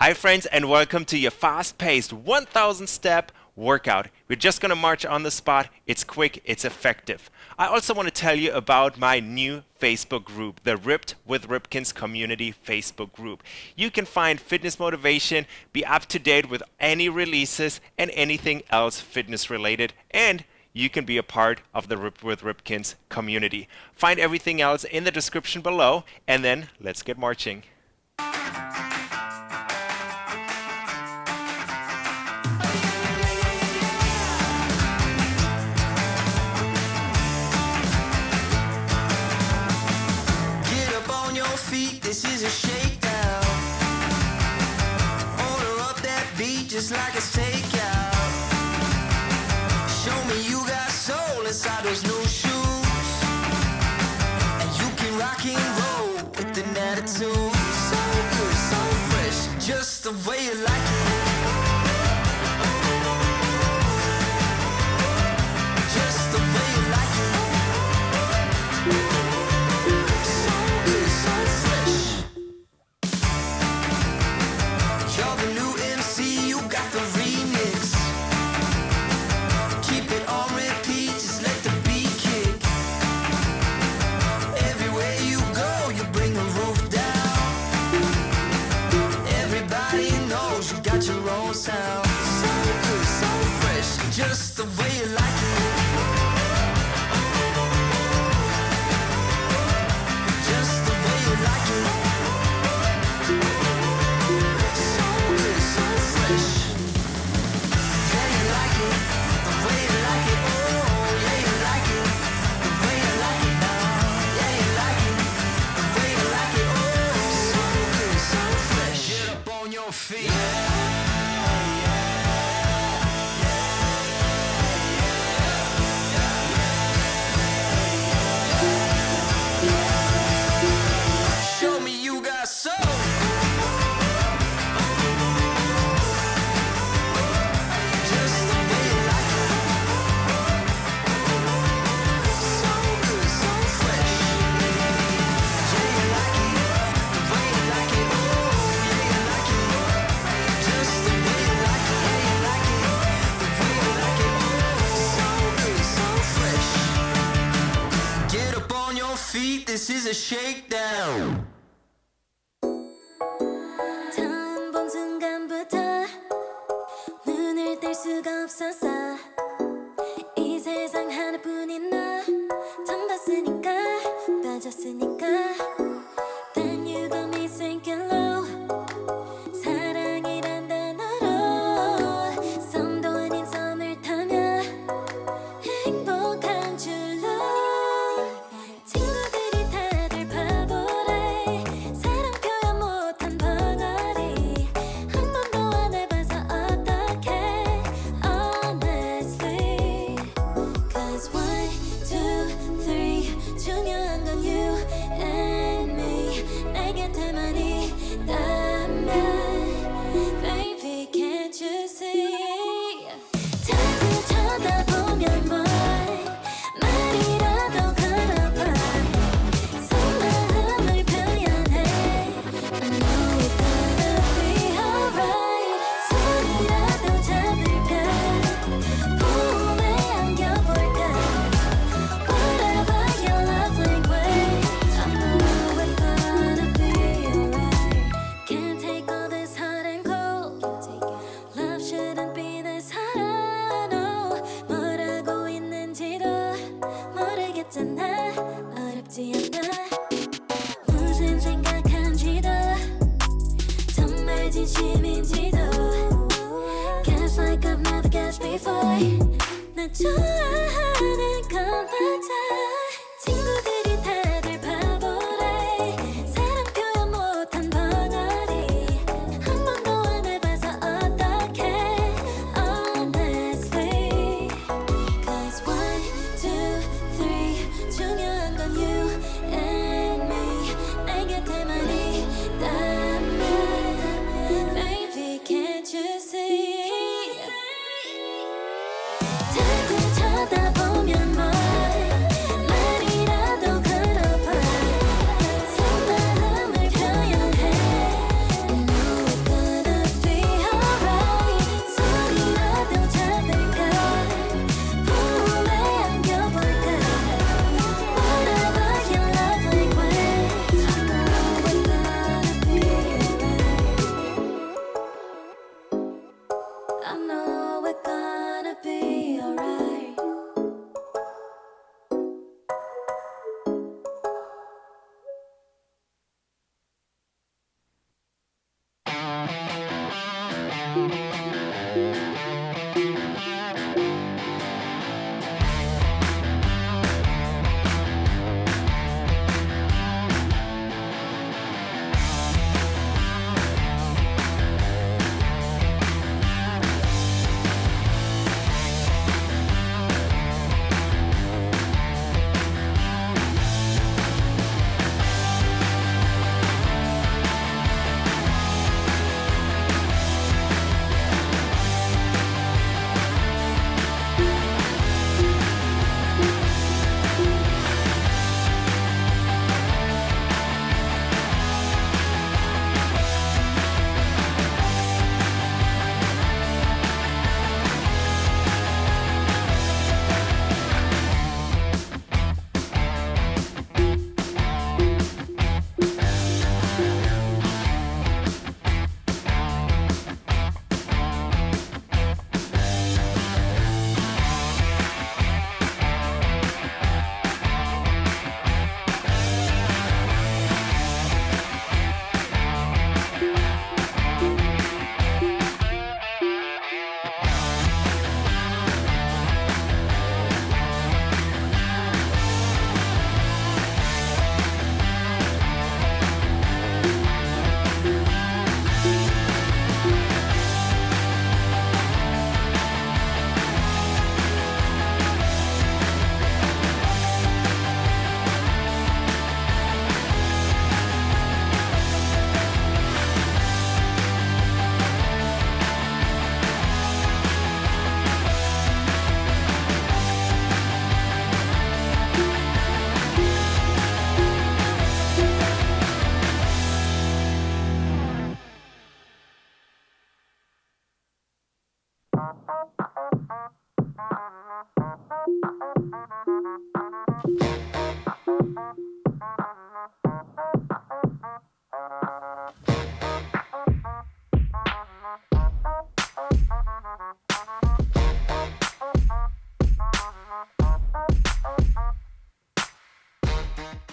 Hi friends and welcome to your fast-paced 1000 step workout. We're just gonna march on the spot. It's quick, it's effective. I also wanna tell you about my new Facebook group, the Ripped with Ripkins Community Facebook group. You can find fitness motivation, be up to date with any releases and anything else fitness related and you can be a part of the Ripped with Ripkins community. Find everything else in the description below and then let's get marching. just like it's takeout. Show me you got soul inside those new shoes. And you can rock and roll with an attitude. So good, so fresh, just the way you like it. Just the way you like it. So good, so fresh. You're the Feel. feet. Yeah. shakedown. 단 본 순간부터 눈을 뗄 수가 나 좋아.